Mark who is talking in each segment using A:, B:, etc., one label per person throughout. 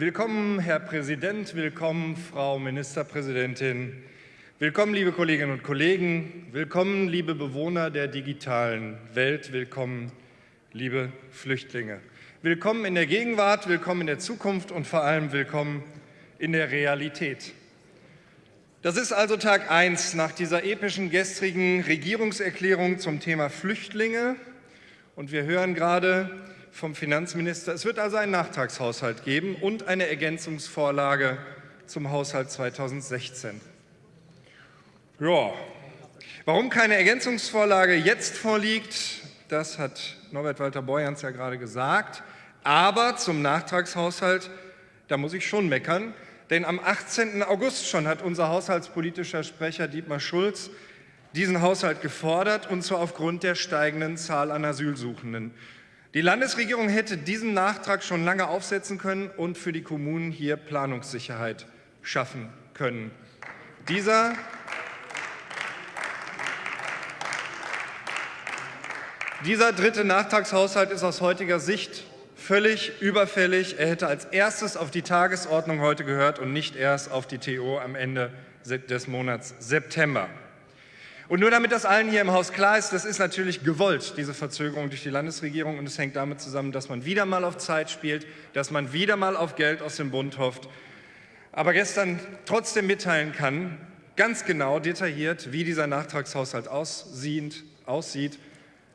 A: Willkommen, Herr Präsident, willkommen, Frau Ministerpräsidentin, willkommen, liebe Kolleginnen und Kollegen, willkommen, liebe Bewohner der digitalen Welt, willkommen, liebe Flüchtlinge. Willkommen in der Gegenwart, willkommen in der Zukunft und vor allem willkommen in der Realität. Das ist also Tag 1 nach dieser epischen gestrigen Regierungserklärung zum Thema Flüchtlinge. Und wir hören gerade, vom Finanzminister. Es wird also einen Nachtragshaushalt geben und eine Ergänzungsvorlage zum Haushalt 2016. Ja, warum keine Ergänzungsvorlage jetzt vorliegt, das hat Norbert Walter Borjans ja gerade gesagt. Aber zum Nachtragshaushalt, da muss ich schon meckern, denn am 18. August schon hat unser haushaltspolitischer Sprecher Dietmar Schulz diesen Haushalt gefordert, und zwar aufgrund der steigenden Zahl an Asylsuchenden. Die Landesregierung hätte diesen Nachtrag schon lange aufsetzen können und für die Kommunen hier Planungssicherheit schaffen können. Dieser Dieser dritte Nachtragshaushalt ist aus heutiger Sicht völlig überfällig. Er hätte als erstes auf die Tagesordnung heute gehört und nicht erst auf die TO am Ende des Monats September. Und nur damit das allen hier im Haus klar ist, das ist natürlich gewollt, diese Verzögerung durch die Landesregierung. Und es hängt damit zusammen, dass man wieder mal auf Zeit spielt, dass man wieder mal auf Geld aus dem Bund hofft. Aber gestern trotzdem mitteilen kann, ganz genau detailliert, wie dieser Nachtragshaushalt aussieht. aussieht.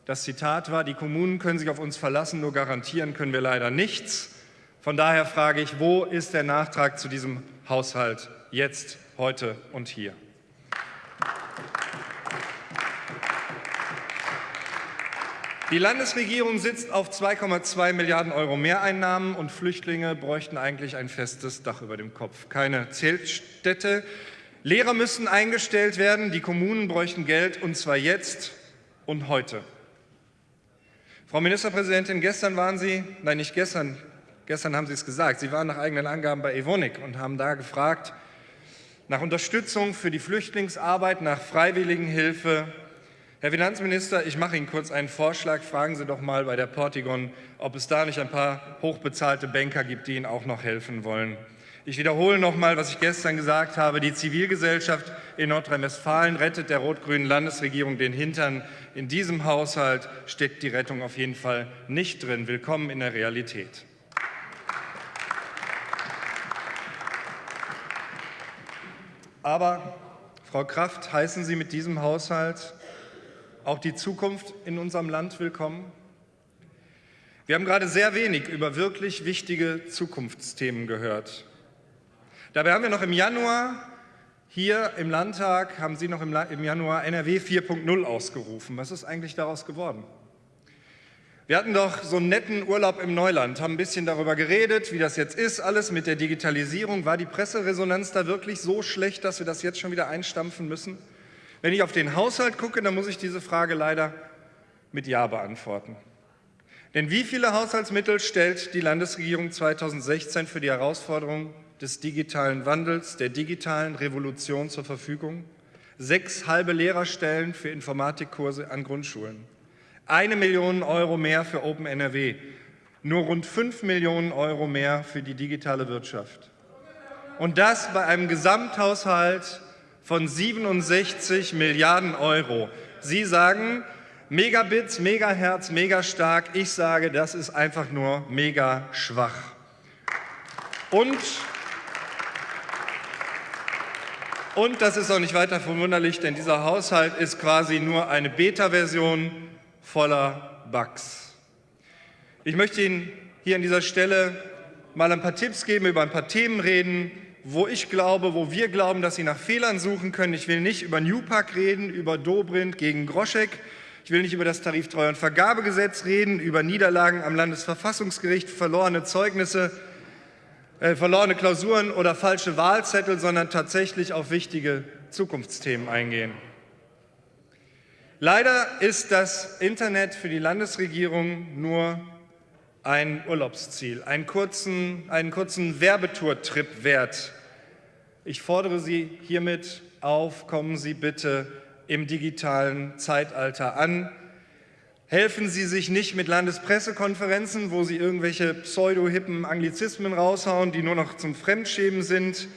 A: Das Zitat war, die Kommunen können sich auf uns verlassen, nur garantieren können wir leider nichts. Von daher frage ich, wo ist der Nachtrag zu diesem Haushalt jetzt, heute und hier? Die Landesregierung sitzt auf 2,2 Milliarden Euro Mehreinnahmen und Flüchtlinge bräuchten eigentlich ein festes Dach über dem Kopf. Keine Zeltstätte. Lehrer müssen eingestellt werden, die Kommunen bräuchten Geld und zwar jetzt und heute. Frau Ministerpräsidentin, gestern waren Sie, nein nicht gestern, gestern haben Sie es gesagt, Sie waren nach eigenen Angaben bei Evonik und haben da gefragt nach Unterstützung für die Flüchtlingsarbeit, nach Freiwilligenhilfe Herr Finanzminister, ich mache Ihnen kurz einen Vorschlag. Fragen Sie doch mal bei der Portigon, ob es da nicht ein paar hochbezahlte Banker gibt, die Ihnen auch noch helfen wollen. Ich wiederhole noch mal, was ich gestern gesagt habe. Die Zivilgesellschaft in Nordrhein-Westfalen rettet der rot-grünen Landesregierung den Hintern. In diesem Haushalt steckt die Rettung auf jeden Fall nicht drin. Willkommen in der Realität. Aber, Frau Kraft, heißen Sie mit diesem Haushalt auch die Zukunft in unserem Land willkommen? Wir haben gerade sehr wenig über wirklich wichtige Zukunftsthemen gehört. Dabei haben wir noch im Januar hier im Landtag, haben Sie noch im, Januar NRW 4.0 ausgerufen. Was ist eigentlich daraus geworden? Wir hatten doch so einen netten Urlaub im Neuland, haben ein bisschen darüber geredet, wie das jetzt ist, alles mit der Digitalisierung. War die Presseresonanz da wirklich so schlecht, dass wir das jetzt schon wieder einstampfen müssen? Wenn ich auf den Haushalt gucke, dann muss ich diese Frage leider mit Ja beantworten. Denn wie viele Haushaltsmittel stellt die Landesregierung 2016 für die Herausforderung des digitalen Wandels, der digitalen Revolution zur Verfügung? Sechs halbe Lehrerstellen für Informatikkurse an Grundschulen. Eine Million Euro mehr für Open NRW. Nur rund fünf Millionen Euro mehr für die digitale Wirtschaft. Und das bei einem Gesamthaushalt von 67 Milliarden Euro. Sie sagen, Megabits, Megahertz, mega stark. Ich sage, das ist einfach nur mega schwach. Und, und das ist auch nicht weiter verwunderlich, denn dieser Haushalt ist quasi nur eine Beta-Version voller Bugs. Ich möchte Ihnen hier an dieser Stelle mal ein paar Tipps geben, über ein paar Themen reden, wo ich glaube, wo wir glauben, dass Sie nach Fehlern suchen können. Ich will nicht über Newpark reden, über Dobrindt gegen Groschek. Ich will nicht über das Tariftreu- und Vergabegesetz reden, über Niederlagen am Landesverfassungsgericht, verlorene Zeugnisse, äh, verlorene Klausuren oder falsche Wahlzettel, sondern tatsächlich auf wichtige Zukunftsthemen eingehen. Leider ist das Internet für die Landesregierung nur ein Urlaubsziel, einen kurzen, einen kurzen Werbetour-Trip wert. Ich fordere Sie hiermit auf, kommen Sie bitte im digitalen Zeitalter an. Helfen Sie sich nicht mit Landespressekonferenzen, wo Sie irgendwelche pseudo-hippen Anglizismen raushauen, die nur noch zum Fremdschämen sind.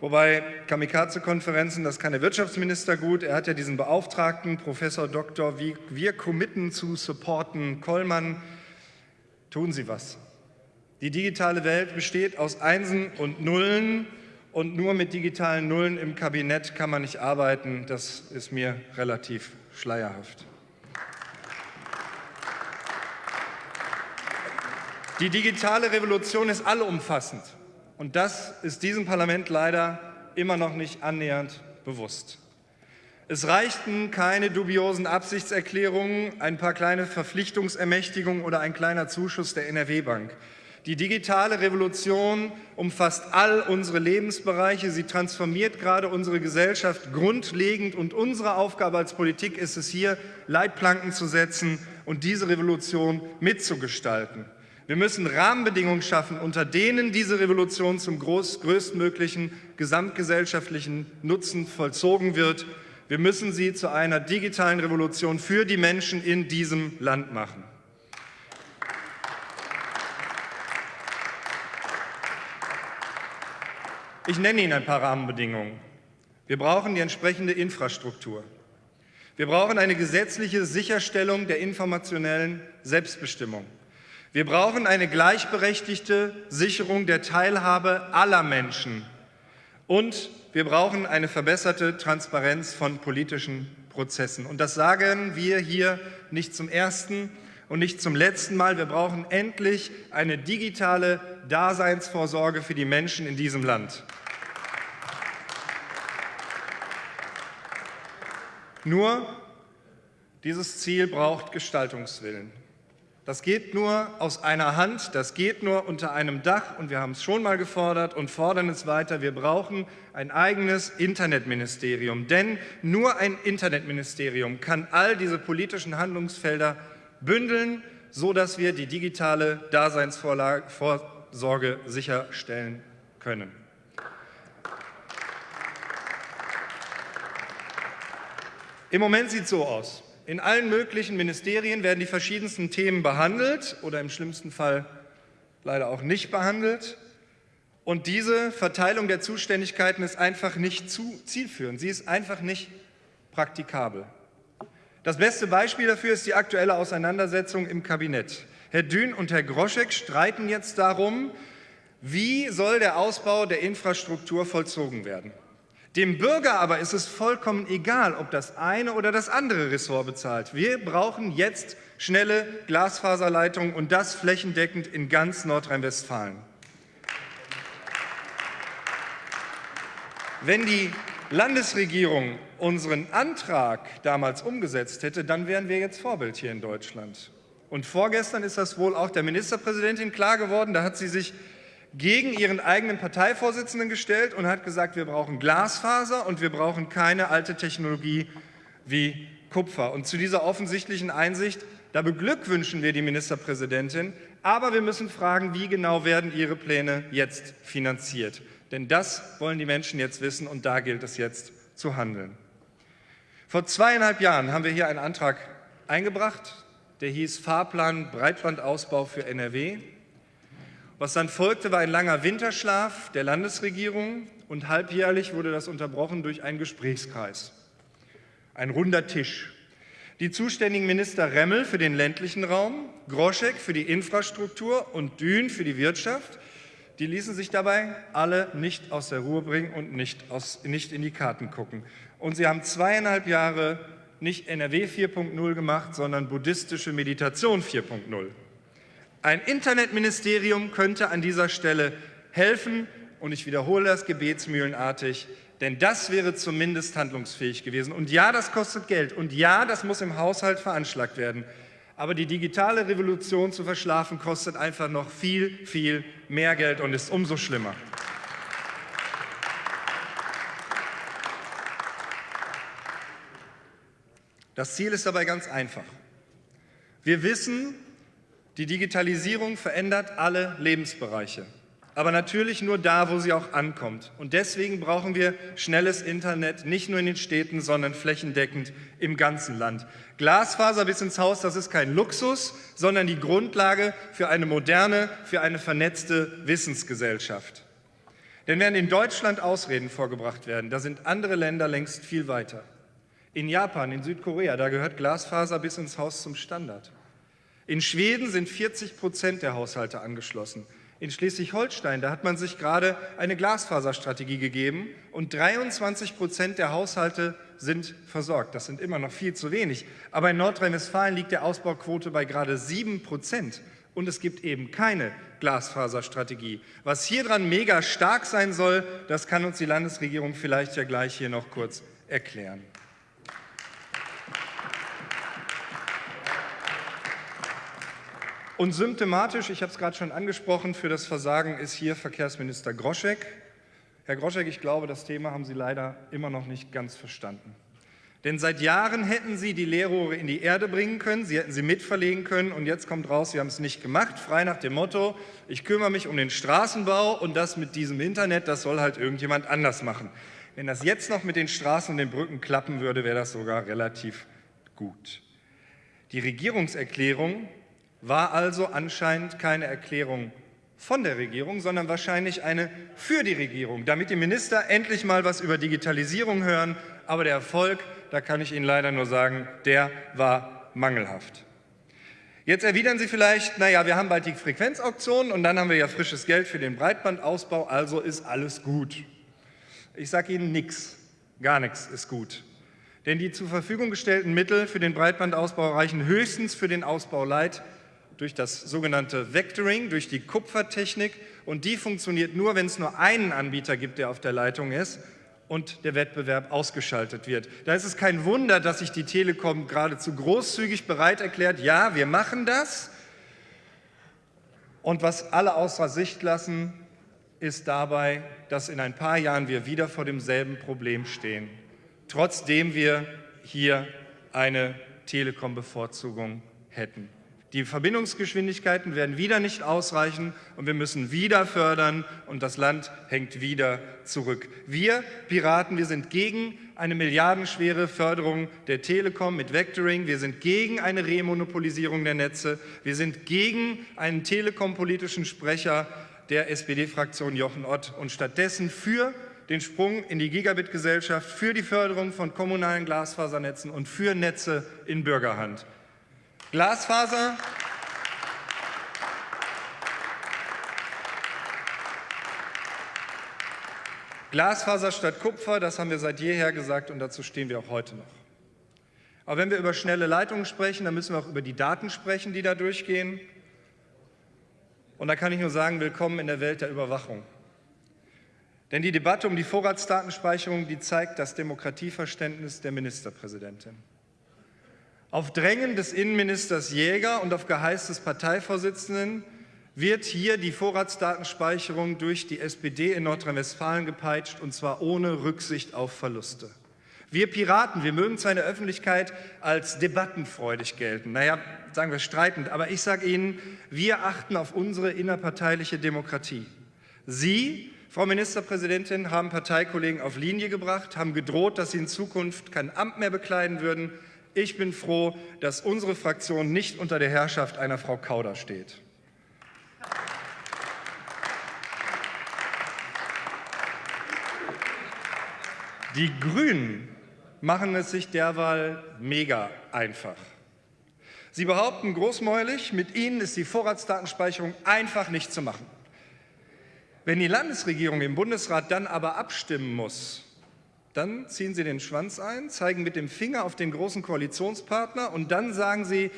A: Wobei Kamikaze-Konferenzen, das kann der Wirtschaftsminister gut. Er hat ja diesen Beauftragten, Professor Dr. Wir committen zu supporten Kollmann. Tun Sie was. Die digitale Welt besteht aus Einsen und Nullen und nur mit digitalen Nullen im Kabinett kann man nicht arbeiten. Das ist mir relativ schleierhaft. Die digitale Revolution ist allumfassend und das ist diesem Parlament leider immer noch nicht annähernd bewusst. Es reichten keine dubiosen Absichtserklärungen, ein paar kleine Verpflichtungsermächtigungen oder ein kleiner Zuschuss der NRW-Bank. Die digitale Revolution umfasst all unsere Lebensbereiche. Sie transformiert gerade unsere Gesellschaft grundlegend. Und unsere Aufgabe als Politik ist es hier, Leitplanken zu setzen und diese Revolution mitzugestalten. Wir müssen Rahmenbedingungen schaffen, unter denen diese Revolution zum größtmöglichen gesamtgesellschaftlichen Nutzen vollzogen wird. Wir müssen sie zu einer digitalen Revolution für die Menschen in diesem Land machen. Ich nenne Ihnen ein paar Rahmenbedingungen. Wir brauchen die entsprechende Infrastruktur. Wir brauchen eine gesetzliche Sicherstellung der informationellen Selbstbestimmung. Wir brauchen eine gleichberechtigte Sicherung der Teilhabe aller Menschen. Und wir brauchen eine verbesserte Transparenz von politischen Prozessen. Und das sagen wir hier nicht zum ersten und nicht zum letzten Mal. Wir brauchen endlich eine digitale Daseinsvorsorge für die Menschen in diesem Land. Nur dieses Ziel braucht Gestaltungswillen. Das geht nur aus einer Hand, das geht nur unter einem Dach und wir haben es schon mal gefordert und fordern es weiter. Wir brauchen ein eigenes Internetministerium, denn nur ein Internetministerium kann all diese politischen Handlungsfelder bündeln, sodass wir die digitale Daseinsvorsorge sicherstellen können. Im Moment sieht es so aus. In allen möglichen Ministerien werden die verschiedensten Themen behandelt oder im schlimmsten Fall leider auch nicht behandelt. Und diese Verteilung der Zuständigkeiten ist einfach nicht zu zielführend. Sie ist einfach nicht praktikabel. Das beste Beispiel dafür ist die aktuelle Auseinandersetzung im Kabinett. Herr Dün und Herr Groschek streiten jetzt darum, wie soll der Ausbau der Infrastruktur vollzogen werden. Dem Bürger aber ist es vollkommen egal, ob das eine oder das andere Ressort bezahlt. Wir brauchen jetzt schnelle Glasfaserleitungen und das flächendeckend in ganz Nordrhein-Westfalen. Wenn die Landesregierung unseren Antrag damals umgesetzt hätte, dann wären wir jetzt Vorbild hier in Deutschland. Und vorgestern ist das wohl auch der Ministerpräsidentin klar geworden. Da hat sie sich gegen ihren eigenen Parteivorsitzenden gestellt und hat gesagt, wir brauchen Glasfaser und wir brauchen keine alte Technologie wie Kupfer. Und zu dieser offensichtlichen Einsicht, da beglückwünschen wir die Ministerpräsidentin, aber wir müssen fragen, wie genau werden ihre Pläne jetzt finanziert. Denn das wollen die Menschen jetzt wissen und da gilt es jetzt zu handeln. Vor zweieinhalb Jahren haben wir hier einen Antrag eingebracht, der hieß Fahrplan Breitbandausbau für NRW. Was dann folgte, war ein langer Winterschlaf der Landesregierung und halbjährlich wurde das unterbrochen durch einen Gesprächskreis. Ein runder Tisch. Die zuständigen Minister Remmel für den ländlichen Raum, Groschek für die Infrastruktur und Dün für die Wirtschaft, die ließen sich dabei alle nicht aus der Ruhe bringen und nicht, aus, nicht in die Karten gucken. Und sie haben zweieinhalb Jahre nicht NRW 4.0 gemacht, sondern buddhistische Meditation 4.0. Ein Internetministerium könnte an dieser Stelle helfen und ich wiederhole das gebetsmühlenartig, denn das wäre zumindest handlungsfähig gewesen. Und ja, das kostet Geld und ja, das muss im Haushalt veranschlagt werden. Aber die digitale Revolution zu verschlafen kostet einfach noch viel, viel mehr Geld und ist umso schlimmer. Das Ziel ist dabei ganz einfach. Wir wissen, die Digitalisierung verändert alle Lebensbereiche. aber natürlich nur da, wo sie auch ankommt. Und deswegen brauchen wir schnelles Internet, nicht nur in den Städten, sondern flächendeckend im ganzen Land. Glasfaser bis ins Haus, das ist kein Luxus, sondern die Grundlage für eine moderne, für eine vernetzte Wissensgesellschaft. Denn während in Deutschland Ausreden vorgebracht werden, da sind andere Länder längst viel weiter. In Japan, in Südkorea, da gehört Glasfaser bis ins Haus zum Standard. In Schweden sind 40 Prozent der Haushalte angeschlossen. In Schleswig-Holstein, da hat man sich gerade eine Glasfaserstrategie gegeben und 23 Prozent der Haushalte sind versorgt. Das sind immer noch viel zu wenig. Aber in Nordrhein-Westfalen liegt der Ausbauquote bei gerade 7 Prozent. Und es gibt eben keine Glasfaserstrategie. Was hier dran mega stark sein soll, das kann uns die Landesregierung vielleicht ja gleich hier noch kurz erklären. Und symptomatisch, ich habe es gerade schon angesprochen, für das Versagen ist hier Verkehrsminister Groschek. Herr Groschek, ich glaube, das Thema haben Sie leider immer noch nicht ganz verstanden. Denn seit Jahren hätten Sie die Leerrohre in die Erde bringen können, Sie hätten sie mitverlegen können und jetzt kommt raus, Sie haben es nicht gemacht, frei nach dem Motto, ich kümmere mich um den Straßenbau und das mit diesem Internet, das soll halt irgendjemand anders machen. Wenn das jetzt noch mit den Straßen und den Brücken klappen würde, wäre das sogar relativ gut. Die Regierungserklärung war also anscheinend keine Erklärung von der Regierung, sondern wahrscheinlich eine für die Regierung, damit die Minister endlich mal was über Digitalisierung hören. Aber der Erfolg, da kann ich Ihnen leider nur sagen, der war mangelhaft. Jetzt erwidern Sie vielleicht, naja, wir haben bald die Frequenzauktionen und dann haben wir ja frisches Geld für den Breitbandausbau, also ist alles gut. Ich sage Ihnen nichts, gar nichts ist gut. Denn die zur Verfügung gestellten Mittel für den Breitbandausbau reichen höchstens für den Ausbau Light durch das sogenannte Vectoring, durch die Kupfertechnik und die funktioniert nur, wenn es nur einen Anbieter gibt, der auf der Leitung ist und der Wettbewerb ausgeschaltet wird. Da ist es kein Wunder, dass sich die Telekom geradezu großzügig bereit erklärt, ja, wir machen das. Und was alle außer Sicht lassen, ist dabei, dass in ein paar Jahren wir wieder vor demselben Problem stehen, trotzdem wir hier eine Telekom-Bevorzugung hätten. Die Verbindungsgeschwindigkeiten werden wieder nicht ausreichen und wir müssen wieder fördern und das Land hängt wieder zurück. Wir Piraten, wir sind gegen eine milliardenschwere Förderung der Telekom mit Vectoring. Wir sind gegen eine Remonopolisierung der Netze. Wir sind gegen einen telekom-politischen Sprecher der SPD-Fraktion Jochen Ott und stattdessen für den Sprung in die Gigabit-Gesellschaft, für die Förderung von kommunalen Glasfasernetzen und für Netze in Bürgerhand. Glasfaser. Glasfaser statt Kupfer, das haben wir seit jeher gesagt und dazu stehen wir auch heute noch. Aber wenn wir über schnelle Leitungen sprechen, dann müssen wir auch über die Daten sprechen, die da durchgehen. Und da kann ich nur sagen, willkommen in der Welt der Überwachung. Denn die Debatte um die Vorratsdatenspeicherung, die zeigt das Demokratieverständnis der Ministerpräsidentin. Auf Drängen des Innenministers Jäger und auf Geheiß des Parteivorsitzenden wird hier die Vorratsdatenspeicherung durch die SPD in Nordrhein-Westfalen gepeitscht, und zwar ohne Rücksicht auf Verluste. Wir Piraten, wir mögen zwar in der Öffentlichkeit als debattenfreudig gelten, naja, sagen wir streitend, aber ich sage Ihnen, wir achten auf unsere innerparteiliche Demokratie. Sie, Frau Ministerpräsidentin, haben Parteikollegen auf Linie gebracht, haben gedroht, dass sie in Zukunft kein Amt mehr bekleiden würden, ich bin froh, dass unsere Fraktion nicht unter der Herrschaft einer Frau Kauder steht. Die Grünen machen es sich derweil mega einfach. Sie behaupten großmäulig, mit ihnen ist die Vorratsdatenspeicherung einfach nicht zu machen. Wenn die Landesregierung im Bundesrat dann aber abstimmen muss, dann ziehen Sie den Schwanz ein, zeigen mit dem Finger auf den großen Koalitionspartner und dann sagen Sie,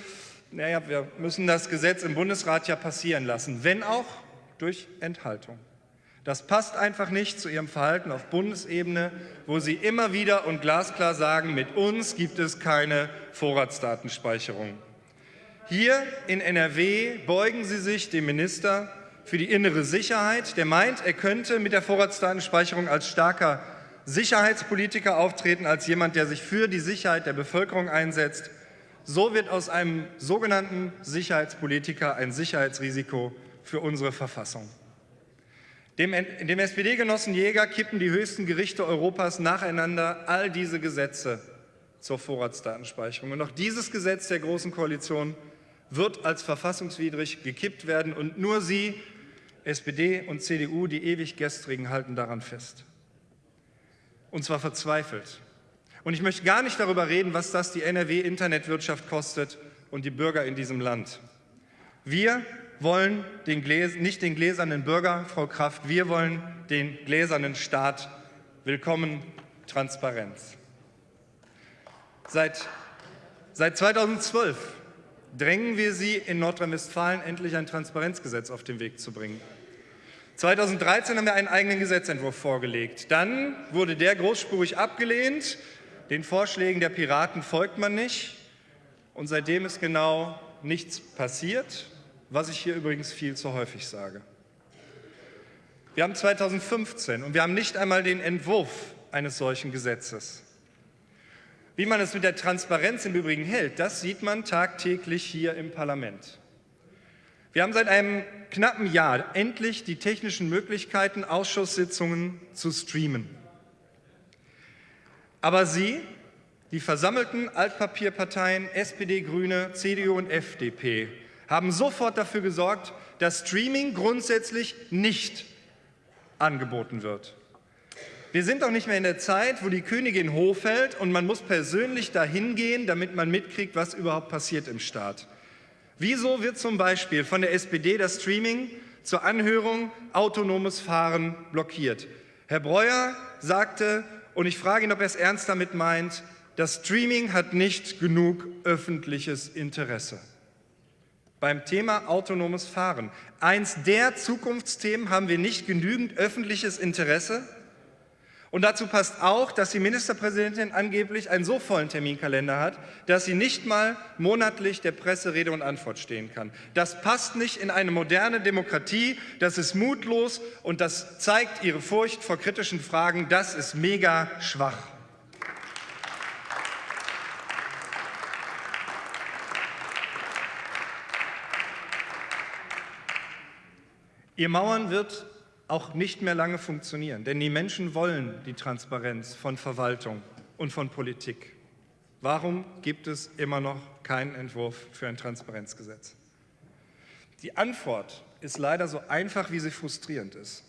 A: naja, wir müssen das Gesetz im Bundesrat ja passieren lassen, wenn auch durch Enthaltung. Das passt einfach nicht zu Ihrem Verhalten auf Bundesebene, wo Sie immer wieder und glasklar sagen, mit uns gibt es keine Vorratsdatenspeicherung. Hier in NRW beugen Sie sich dem Minister für die innere Sicherheit, der meint, er könnte mit der Vorratsdatenspeicherung als starker Sicherheitspolitiker auftreten als jemand, der sich für die Sicherheit der Bevölkerung einsetzt. So wird aus einem sogenannten Sicherheitspolitiker ein Sicherheitsrisiko für unsere Verfassung. Dem, dem SPD-Genossen Jäger kippen die höchsten Gerichte Europas nacheinander all diese Gesetze zur Vorratsdatenspeicherung. Und auch dieses Gesetz der Großen Koalition wird als verfassungswidrig gekippt werden. Und nur Sie, SPD und CDU, die ewig Gestrigen, halten daran fest. Und zwar verzweifelt. Und ich möchte gar nicht darüber reden, was das die NRW-Internetwirtschaft kostet und die Bürger in diesem Land. Wir wollen den nicht den gläsernen Bürger, Frau Kraft, wir wollen den gläsernen Staat. Willkommen Transparenz. Seit, seit 2012 drängen wir Sie in Nordrhein-Westfalen endlich ein Transparenzgesetz auf den Weg zu bringen. 2013 haben wir einen eigenen Gesetzentwurf vorgelegt. Dann wurde der großspurig abgelehnt. Den Vorschlägen der Piraten folgt man nicht. Und seitdem ist genau nichts passiert was ich hier übrigens viel zu häufig sage. Wir haben 2015 und wir haben nicht einmal den Entwurf eines solchen Gesetzes. Wie man es mit der Transparenz im Übrigen hält, das sieht man tagtäglich hier im Parlament. Wir haben seit einem knappen Jahr endlich die technischen Möglichkeiten, Ausschusssitzungen zu streamen. Aber Sie, die versammelten Altpapierparteien SPD, Grüne, CDU und FDP, haben sofort dafür gesorgt, dass Streaming grundsätzlich nicht angeboten wird. Wir sind auch nicht mehr in der Zeit, wo die Königin hochfällt und man muss persönlich dahin gehen, damit man mitkriegt, was überhaupt passiert im Staat. Wieso wird zum Beispiel von der SPD das Streaming zur Anhörung autonomes Fahren blockiert? Herr Breuer sagte, und ich frage ihn, ob er es ernst damit meint, das Streaming hat nicht genug öffentliches Interesse beim Thema autonomes Fahren. Eins der Zukunftsthemen haben wir nicht genügend öffentliches Interesse. Und dazu passt auch, dass die Ministerpräsidentin angeblich einen so vollen Terminkalender hat, dass sie nicht mal monatlich der Presse Rede und Antwort stehen kann. Das passt nicht in eine moderne Demokratie, das ist mutlos und das zeigt ihre Furcht vor kritischen Fragen, das ist mega schwach. Ihr Mauern wird auch nicht mehr lange funktionieren, denn die Menschen wollen die Transparenz von Verwaltung und von Politik. Warum gibt es immer noch keinen Entwurf für ein Transparenzgesetz? Die Antwort ist leider so einfach, wie sie frustrierend ist.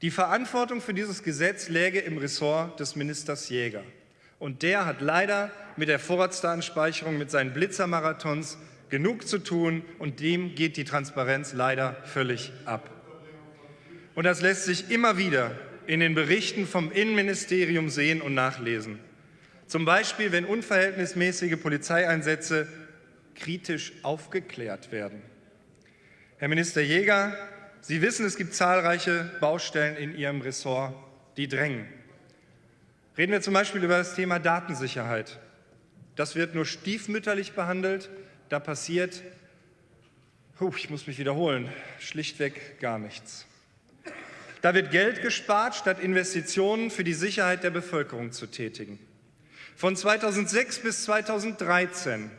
A: Die Verantwortung für dieses Gesetz läge im Ressort des Ministers Jäger. Und der hat leider mit der Vorratsdatenspeicherung, mit seinen Blitzermarathons genug zu tun und dem geht die Transparenz leider völlig ab. Und das lässt sich immer wieder in den Berichten vom Innenministerium sehen und nachlesen. Zum Beispiel, wenn unverhältnismäßige Polizeieinsätze kritisch aufgeklärt werden. Herr Minister Jäger, Sie wissen, es gibt zahlreiche Baustellen in Ihrem Ressort, die drängen. Reden wir zum Beispiel über das Thema Datensicherheit. Das wird nur stiefmütterlich behandelt da passiert, ich muss mich wiederholen, schlichtweg gar nichts. Da wird Geld gespart, statt Investitionen für die Sicherheit der Bevölkerung zu tätigen. Von 2006 bis 2013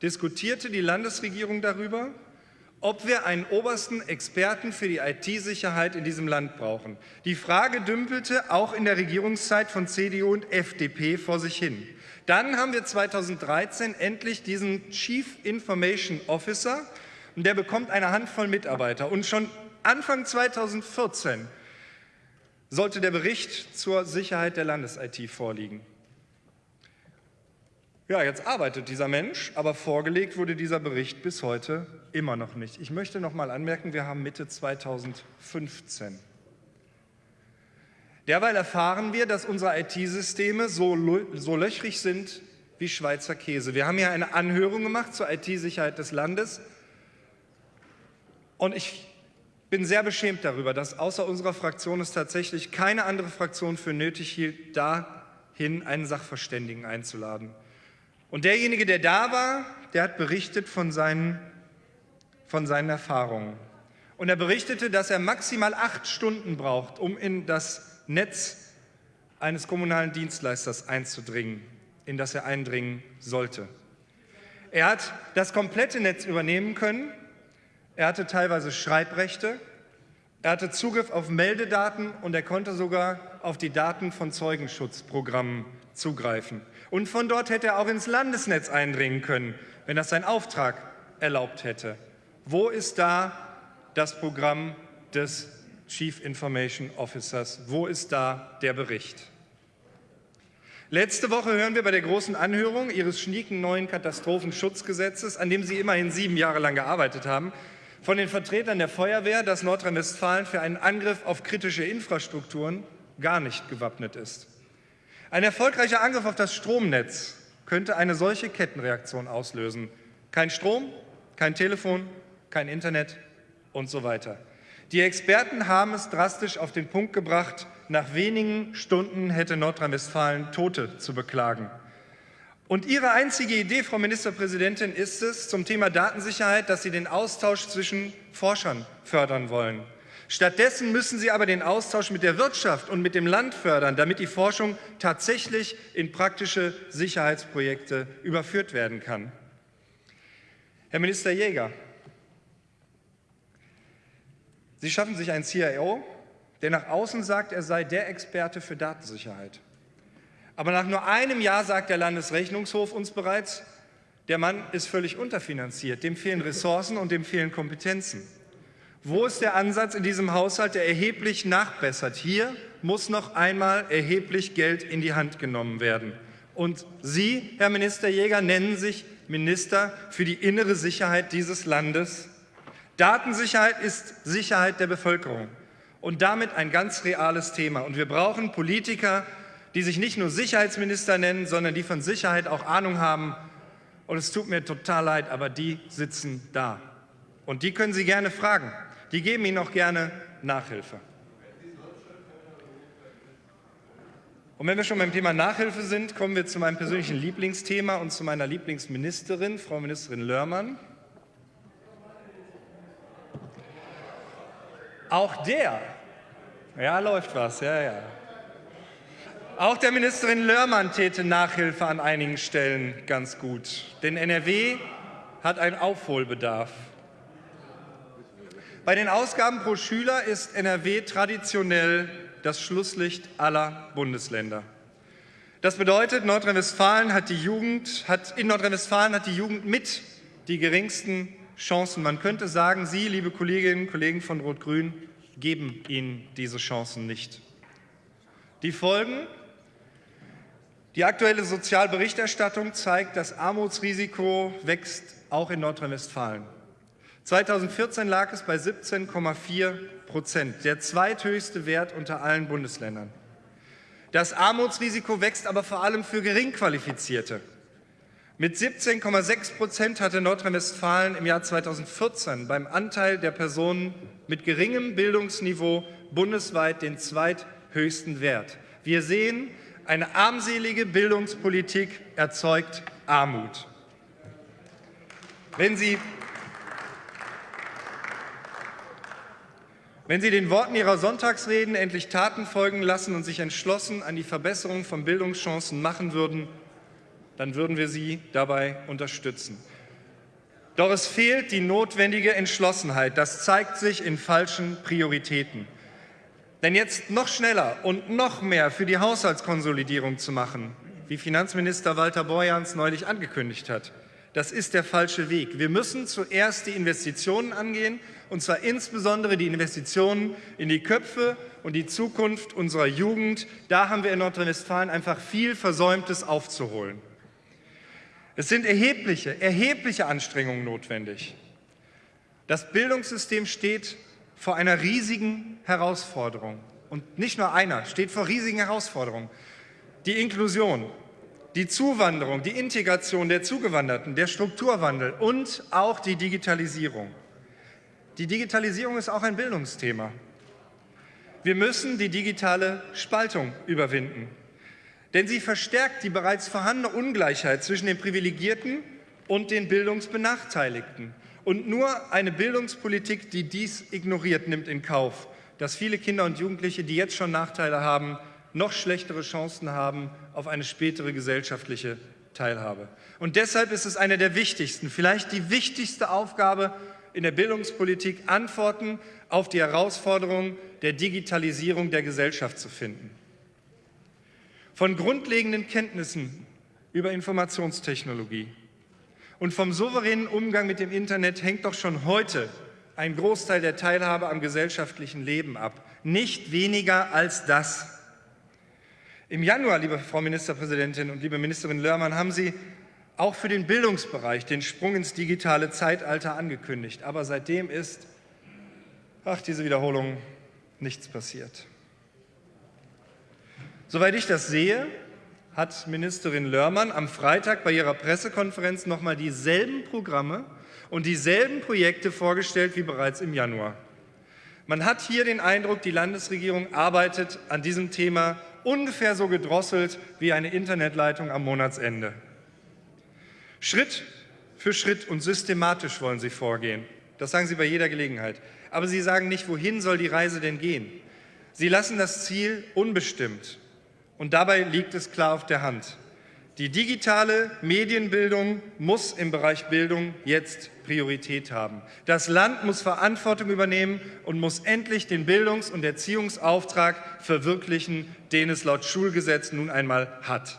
A: diskutierte die Landesregierung darüber, ob wir einen obersten Experten für die IT-Sicherheit in diesem Land brauchen. Die Frage dümpelte auch in der Regierungszeit von CDU und FDP vor sich hin. Dann haben wir 2013 endlich diesen Chief Information Officer und der bekommt eine Handvoll Mitarbeiter. Und schon Anfang 2014 sollte der Bericht zur Sicherheit der Landes-IT vorliegen. Ja, jetzt arbeitet dieser Mensch, aber vorgelegt wurde dieser Bericht bis heute immer noch nicht. Ich möchte noch mal anmerken, wir haben Mitte 2015. Derweil erfahren wir, dass unsere IT-Systeme so, so löchrig sind wie Schweizer Käse. Wir haben ja eine Anhörung gemacht zur IT-Sicherheit des Landes und ich bin sehr beschämt darüber, dass außer unserer Fraktion es tatsächlich keine andere Fraktion für nötig hielt, dahin einen Sachverständigen einzuladen. Und derjenige, der da war, der hat berichtet von seinen, von seinen Erfahrungen. Und er berichtete, dass er maximal acht Stunden braucht, um in das Netz eines kommunalen Dienstleisters einzudringen, in das er eindringen sollte. Er hat das komplette Netz übernehmen können. Er hatte teilweise Schreibrechte. Er hatte Zugriff auf Meldedaten und er konnte sogar auf die Daten von Zeugenschutzprogrammen zugreifen. Und von dort hätte er auch ins Landesnetz eindringen können, wenn das sein Auftrag erlaubt hätte. Wo ist da das Programm des Chief Information Officers? Wo ist da der Bericht? Letzte Woche hören wir bei der großen Anhörung Ihres schnieken neuen Katastrophenschutzgesetzes, an dem Sie immerhin sieben Jahre lang gearbeitet haben, von den Vertretern der Feuerwehr, dass Nordrhein-Westfalen für einen Angriff auf kritische Infrastrukturen gar nicht gewappnet ist. Ein erfolgreicher Angriff auf das Stromnetz könnte eine solche Kettenreaktion auslösen. Kein Strom, kein Telefon, kein Internet und so weiter. Die Experten haben es drastisch auf den Punkt gebracht, nach wenigen Stunden hätte Nordrhein-Westfalen Tote zu beklagen. Und Ihre einzige Idee, Frau Ministerpräsidentin, ist es zum Thema Datensicherheit, dass Sie den Austausch zwischen Forschern fördern wollen. Stattdessen müssen Sie aber den Austausch mit der Wirtschaft und mit dem Land fördern, damit die Forschung tatsächlich in praktische Sicherheitsprojekte überführt werden kann. Herr Minister Jäger, Sie schaffen sich einen CIO, der nach außen sagt, er sei der Experte für Datensicherheit. Aber nach nur einem Jahr sagt der Landesrechnungshof uns bereits, der Mann ist völlig unterfinanziert, dem fehlen Ressourcen und dem fehlen Kompetenzen. Wo ist der Ansatz in diesem Haushalt, der erheblich nachbessert? Hier muss noch einmal erheblich Geld in die Hand genommen werden. Und Sie, Herr Minister Jäger, nennen sich Minister für die innere Sicherheit dieses Landes. Datensicherheit ist Sicherheit der Bevölkerung und damit ein ganz reales Thema. Und wir brauchen Politiker, die sich nicht nur Sicherheitsminister nennen, sondern die von Sicherheit auch Ahnung haben. Und es tut mir total leid, aber die sitzen da. Und die können Sie gerne fragen. Die geben Ihnen auch gerne Nachhilfe. Und wenn wir schon beim Thema Nachhilfe sind, kommen wir zu meinem persönlichen Lieblingsthema und zu meiner Lieblingsministerin, Frau Ministerin Lörmann. Auch der, ja, läuft was, ja, ja. Auch der Ministerin Lörmann täte Nachhilfe an einigen Stellen ganz gut. Denn NRW hat einen Aufholbedarf. Bei den Ausgaben pro Schüler ist NRW traditionell das Schlusslicht aller Bundesländer. Das bedeutet, Nordrhein-Westfalen hat die Jugend, hat, in Nordrhein-Westfalen hat die Jugend mit die geringsten Chancen. Man könnte sagen, Sie, liebe Kolleginnen und Kollegen von Rot-Grün, geben ihnen diese Chancen nicht. Die Folgen die aktuelle Sozialberichterstattung zeigt, das Armutsrisiko wächst auch in Nordrhein-Westfalen. 2014 lag es bei 17,4 Prozent, der zweithöchste Wert unter allen Bundesländern. Das Armutsrisiko wächst aber vor allem für Geringqualifizierte. Mit 17,6 Prozent hatte Nordrhein-Westfalen im Jahr 2014 beim Anteil der Personen mit geringem Bildungsniveau bundesweit den zweithöchsten Wert. Wir sehen, eine armselige Bildungspolitik erzeugt Armut. Wenn Sie, wenn Sie den Worten Ihrer Sonntagsreden endlich Taten folgen lassen und sich entschlossen an die Verbesserung von Bildungschancen machen würden, dann würden wir Sie dabei unterstützen. Doch es fehlt die notwendige Entschlossenheit. Das zeigt sich in falschen Prioritäten. Denn jetzt noch schneller und noch mehr für die Haushaltskonsolidierung zu machen, wie Finanzminister Walter Borjans neulich angekündigt hat, das ist der falsche Weg. Wir müssen zuerst die Investitionen angehen, und zwar insbesondere die Investitionen in die Köpfe und die Zukunft unserer Jugend. Da haben wir in Nordrhein-Westfalen einfach viel Versäumtes aufzuholen. Es sind erhebliche, erhebliche Anstrengungen notwendig. Das Bildungssystem steht vor einer riesigen Herausforderung. Und nicht nur einer, steht vor riesigen Herausforderungen. Die Inklusion, die Zuwanderung, die Integration der Zugewanderten, der Strukturwandel und auch die Digitalisierung. Die Digitalisierung ist auch ein Bildungsthema. Wir müssen die digitale Spaltung überwinden, denn sie verstärkt die bereits vorhandene Ungleichheit zwischen den Privilegierten und den Bildungsbenachteiligten. Und nur eine Bildungspolitik, die dies ignoriert, nimmt in Kauf, dass viele Kinder und Jugendliche, die jetzt schon Nachteile haben, noch schlechtere Chancen haben auf eine spätere gesellschaftliche Teilhabe. Und deshalb ist es eine der wichtigsten, vielleicht die wichtigste Aufgabe in der Bildungspolitik Antworten auf die Herausforderungen der Digitalisierung der Gesellschaft zu finden. Von grundlegenden Kenntnissen über Informationstechnologie und vom souveränen Umgang mit dem Internet hängt doch schon heute ein Großteil der Teilhabe am gesellschaftlichen Leben ab. Nicht weniger als das. Im Januar, liebe Frau Ministerpräsidentin und liebe Ministerin Lörmann, haben Sie auch für den Bildungsbereich den Sprung ins digitale Zeitalter angekündigt. Aber seitdem ist, ach, diese Wiederholung, nichts passiert. Soweit ich das sehe, hat Ministerin Lörmann am Freitag bei ihrer Pressekonferenz noch mal dieselben Programme und dieselben Projekte vorgestellt wie bereits im Januar. Man hat hier den Eindruck, die Landesregierung arbeitet an diesem Thema ungefähr so gedrosselt wie eine Internetleitung am Monatsende. Schritt für Schritt und systematisch wollen Sie vorgehen. Das sagen Sie bei jeder Gelegenheit. Aber Sie sagen nicht, wohin soll die Reise denn gehen. Sie lassen das Ziel unbestimmt. Und dabei liegt es klar auf der Hand. Die digitale Medienbildung muss im Bereich Bildung jetzt Priorität haben. Das Land muss Verantwortung übernehmen und muss endlich den Bildungs- und Erziehungsauftrag verwirklichen, den es laut Schulgesetz nun einmal hat.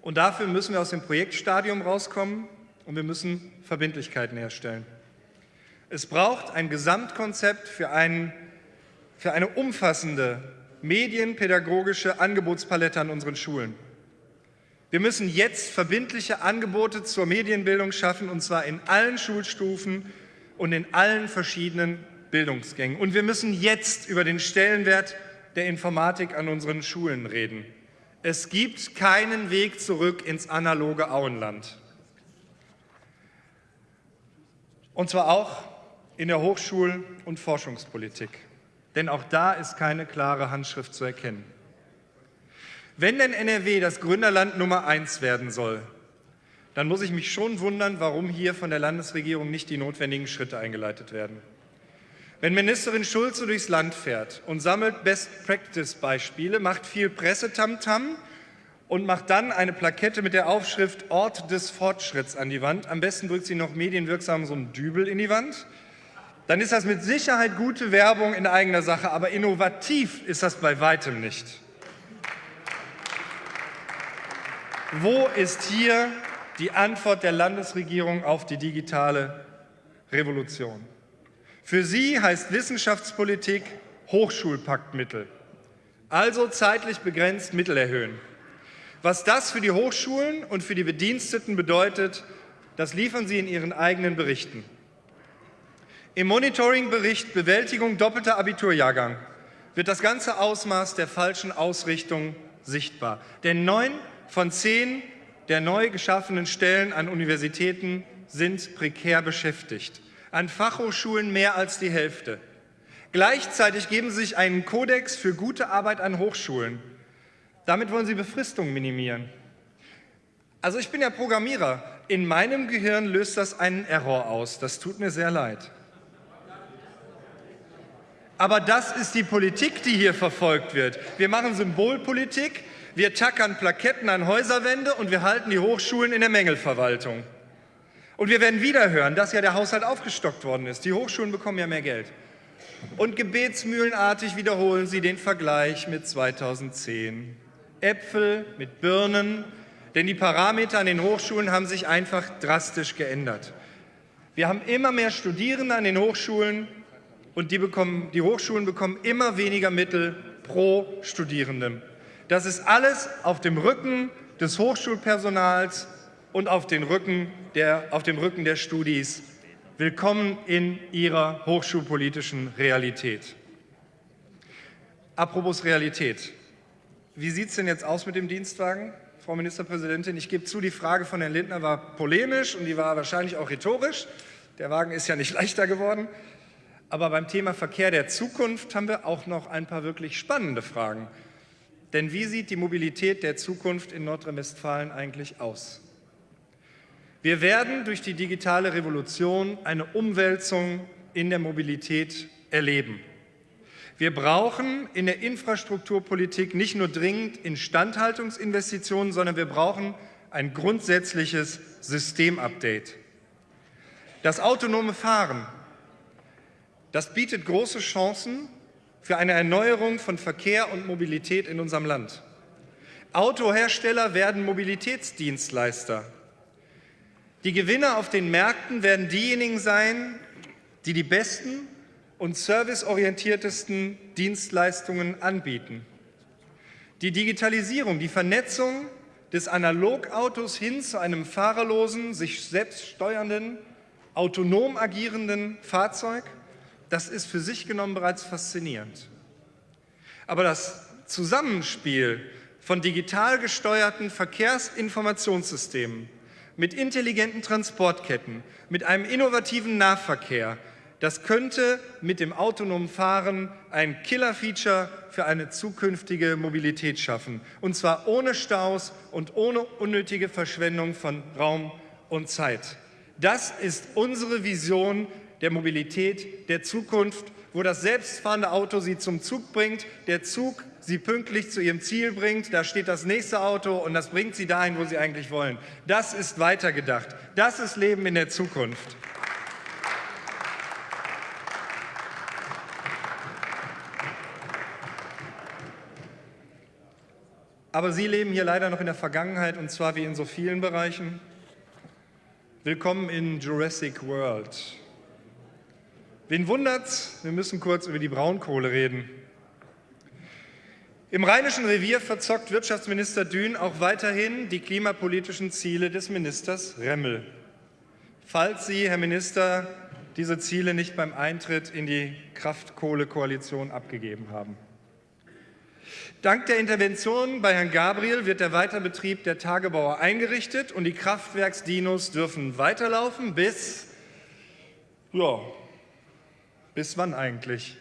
A: Und dafür müssen wir aus dem Projektstadium rauskommen und wir müssen Verbindlichkeiten herstellen. Es braucht ein Gesamtkonzept für, einen, für eine umfassende medienpädagogische Angebotspalette an unseren Schulen. Wir müssen jetzt verbindliche Angebote zur Medienbildung schaffen, und zwar in allen Schulstufen und in allen verschiedenen Bildungsgängen. Und wir müssen jetzt über den Stellenwert der Informatik an unseren Schulen reden. Es gibt keinen Weg zurück ins analoge Auenland. Und zwar auch in der Hochschul- und Forschungspolitik. Denn auch da ist keine klare Handschrift zu erkennen. Wenn denn NRW das Gründerland Nummer eins werden soll, dann muss ich mich schon wundern, warum hier von der Landesregierung nicht die notwendigen Schritte eingeleitet werden. Wenn Ministerin Schulze durchs Land fährt und sammelt Best-Practice-Beispiele, macht viel Pressetamtam und macht dann eine Plakette mit der Aufschrift Ort des Fortschritts an die Wand. Am besten drückt sie noch medienwirksam so einen Dübel in die Wand. Dann ist das mit Sicherheit gute Werbung in eigener Sache, aber innovativ ist das bei weitem nicht. Wo ist hier die Antwort der Landesregierung auf die digitale Revolution? Für sie heißt Wissenschaftspolitik Hochschulpaktmittel, also zeitlich begrenzt Mittel erhöhen. Was das für die Hochschulen und für die Bediensteten bedeutet, das liefern Sie in Ihren eigenen Berichten. Im Monitoringbericht Bewältigung doppelter Abiturjahrgang wird das ganze Ausmaß der falschen Ausrichtung sichtbar. Denn neun von zehn der neu geschaffenen Stellen an Universitäten sind prekär beschäftigt. An Fachhochschulen mehr als die Hälfte. Gleichzeitig geben Sie sich einen Kodex für gute Arbeit an Hochschulen. Damit wollen Sie Befristungen minimieren. Also ich bin ja Programmierer. In meinem Gehirn löst das einen Error aus. Das tut mir sehr leid. Aber das ist die Politik, die hier verfolgt wird. Wir machen Symbolpolitik, wir tackern Plaketten an Häuserwände und wir halten die Hochschulen in der Mängelverwaltung. Und wir werden wieder hören, dass ja der Haushalt aufgestockt worden ist. Die Hochschulen bekommen ja mehr Geld. Und gebetsmühlenartig wiederholen sie den Vergleich mit 2010. Äpfel mit Birnen, denn die Parameter an den Hochschulen haben sich einfach drastisch geändert. Wir haben immer mehr Studierende an den Hochschulen und die, bekommen, die Hochschulen bekommen immer weniger Mittel pro Studierendem. Das ist alles auf dem Rücken des Hochschulpersonals und auf, den Rücken der, auf dem Rücken der Studis. Willkommen in Ihrer hochschulpolitischen Realität. Apropos Realität. Wie sieht es denn jetzt aus mit dem Dienstwagen, Frau Ministerpräsidentin? Ich gebe zu, die Frage von Herrn Lindner war polemisch und die war wahrscheinlich auch rhetorisch. Der Wagen ist ja nicht leichter geworden. Aber beim Thema Verkehr der Zukunft haben wir auch noch ein paar wirklich spannende Fragen. Denn wie sieht die Mobilität der Zukunft in Nordrhein-Westfalen eigentlich aus? Wir werden durch die digitale Revolution eine Umwälzung in der Mobilität erleben. Wir brauchen in der Infrastrukturpolitik nicht nur dringend Instandhaltungsinvestitionen, sondern wir brauchen ein grundsätzliches Systemupdate. Das autonome Fahren, das bietet große Chancen für eine Erneuerung von Verkehr und Mobilität in unserem Land. Autohersteller werden Mobilitätsdienstleister. Die Gewinner auf den Märkten werden diejenigen sein, die die besten und serviceorientiertesten Dienstleistungen anbieten. Die Digitalisierung, die Vernetzung des Analogautos hin zu einem fahrerlosen, sich selbst steuernden, autonom agierenden Fahrzeug, das ist für sich genommen bereits faszinierend. Aber das Zusammenspiel von digital gesteuerten Verkehrsinformationssystemen mit intelligenten Transportketten, mit einem innovativen Nahverkehr, das könnte mit dem autonomen Fahren ein Killer-Feature für eine zukünftige Mobilität schaffen. Und zwar ohne Staus und ohne unnötige Verschwendung von Raum und Zeit. Das ist unsere Vision der Mobilität der Zukunft, wo das selbstfahrende Auto Sie zum Zug bringt, der Zug Sie pünktlich zu Ihrem Ziel bringt, da steht das nächste Auto und das bringt Sie dahin, wo Sie eigentlich wollen. Das ist weitergedacht. Das ist Leben in der Zukunft. Aber Sie leben hier leider noch in der Vergangenheit und zwar wie in so vielen Bereichen. Willkommen in Jurassic World. Wen wundert's? Wir müssen kurz über die Braunkohle reden. Im Rheinischen Revier verzockt Wirtschaftsminister Dün auch weiterhin die klimapolitischen Ziele des Ministers Remmel. Falls Sie, Herr Minister, diese Ziele nicht beim Eintritt in die Kraftkohlekoalition abgegeben haben. Dank der Intervention bei Herrn Gabriel wird der Weiterbetrieb der Tagebauer eingerichtet und die Kraftwerksdinos dürfen weiterlaufen bis, ja, bis wann eigentlich?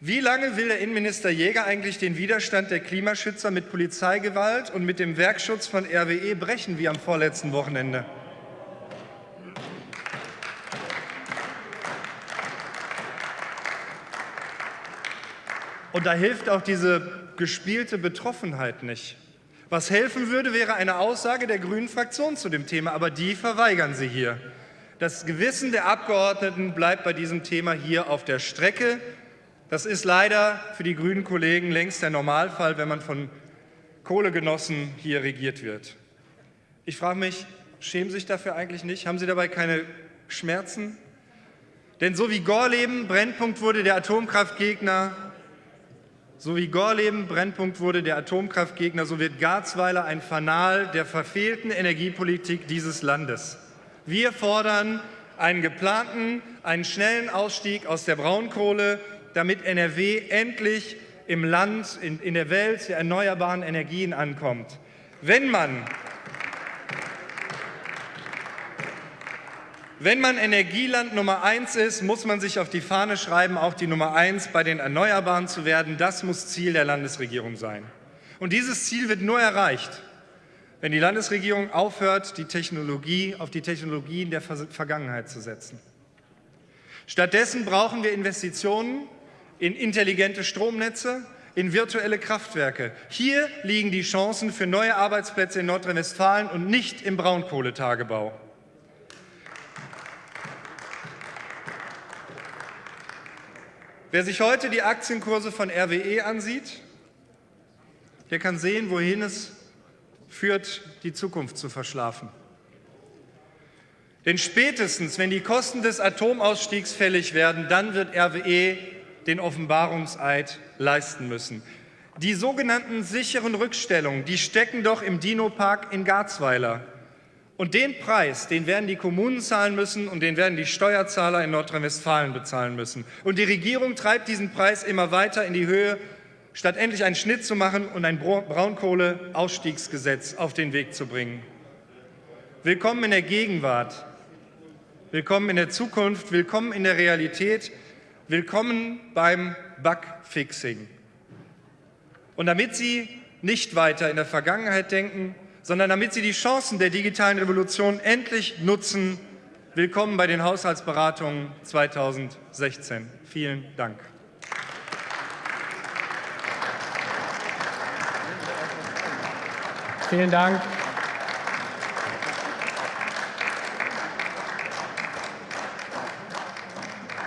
A: Wie lange will der Innenminister Jäger eigentlich den Widerstand der Klimaschützer mit Polizeigewalt und mit dem Werkschutz von RWE brechen, wie am vorletzten Wochenende? Und da hilft auch diese gespielte Betroffenheit nicht. Was helfen würde, wäre eine Aussage der grünen Fraktion zu dem Thema, aber die verweigern Sie hier. Das Gewissen der Abgeordneten bleibt bei diesem Thema hier auf der Strecke. Das ist leider für die grünen Kollegen längst der Normalfall, wenn man von Kohlegenossen hier regiert wird. Ich frage mich, schämen Sie sich dafür eigentlich nicht? Haben Sie dabei keine Schmerzen? Denn so wie Gorleben Brennpunkt wurde der Atomkraftgegner, so wie Gorleben Brennpunkt wurde der Atomkraftgegner, so wird Garzweiler ein Fanal der verfehlten Energiepolitik dieses Landes. Wir fordern einen geplanten, einen schnellen Ausstieg aus der Braunkohle damit NRW endlich im Land, in, in der Welt der erneuerbaren Energien ankommt. Wenn man Wenn man Energieland Nummer eins ist, muss man sich auf die Fahne schreiben, auch die Nummer eins bei den Erneuerbaren zu werden. Das muss Ziel der Landesregierung sein. Und dieses Ziel wird nur erreicht, wenn die Landesregierung aufhört, die Technologie auf die Technologien der Vergangenheit zu setzen. Stattdessen brauchen wir Investitionen in intelligente Stromnetze, in virtuelle Kraftwerke. Hier liegen die Chancen für neue Arbeitsplätze in Nordrhein-Westfalen und nicht im Braunkohletagebau. Wer sich heute die Aktienkurse von RWE ansieht, der kann sehen, wohin es führt, die Zukunft zu verschlafen. Denn spätestens, wenn die Kosten des Atomausstiegs fällig werden, dann wird RWE den Offenbarungseid leisten müssen. Die sogenannten sicheren Rückstellungen, die stecken doch im Dino-Park in Garzweiler. Und den Preis, den werden die Kommunen zahlen müssen und den werden die Steuerzahler in Nordrhein-Westfalen bezahlen müssen. Und die Regierung treibt diesen Preis immer weiter in die Höhe, statt endlich einen Schnitt zu machen und ein Braunkohleausstiegsgesetz auf den Weg zu bringen. Willkommen in der Gegenwart, willkommen in der Zukunft, willkommen in der Realität. Willkommen beim Bugfixing. Und damit Sie nicht weiter in der Vergangenheit denken, sondern damit sie die Chancen der digitalen Revolution endlich nutzen. Willkommen bei den Haushaltsberatungen 2016. Vielen Dank.
B: Vielen Dank.